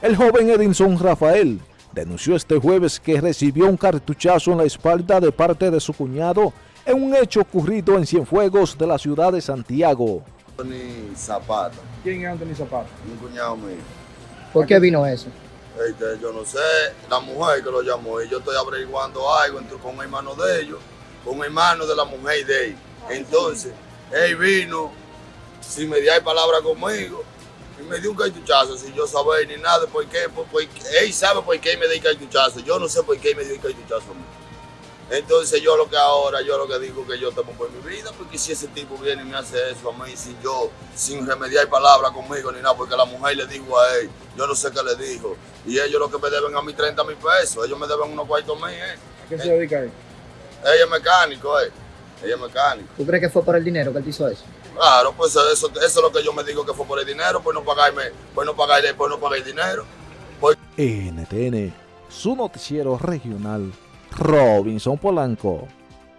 El joven Edinson Rafael denunció este jueves que recibió un cartuchazo en la espalda de parte de su cuñado en un hecho ocurrido en Cienfuegos de la ciudad de Santiago. Anthony Zapata, ¿Quién es Anthony Zapata? un cuñado mío. ¿Por qué vino eso? Este, yo no sé, la mujer que lo llamó y yo estoy averiguando algo entre, con un hermano de ellos, con un hermano de la mujer de él. Entonces, él vino sin mediar palabra conmigo me dio un cartuchazo sin yo saber ni nada por qué, por, por- él sabe por qué me dio el cartuchazo, yo no sé por qué me dio el cartuchazo a mí. Entonces yo lo que ahora, yo lo que digo que yo temo por mi vida, porque si ese tipo viene y me hace eso a mí, sin yo, sin remediar palabra conmigo ni nada, porque la mujer le dijo a él, yo no sé qué le dijo, y ellos lo que me deben a mí 30 mil pesos, ellos me deben unos cuartos mil, eh. ¿A qué se dedica él? Ella es mecánico, eh. Ella es mecánico. ¿Tú crees que fue por el dinero que él te hizo eso? Claro, pues eso, eso es lo que yo me digo que fue por el dinero, por no pagarme, por no pagarle, por no pagar el dinero. NTN, su noticiero regional, Robinson Polanco.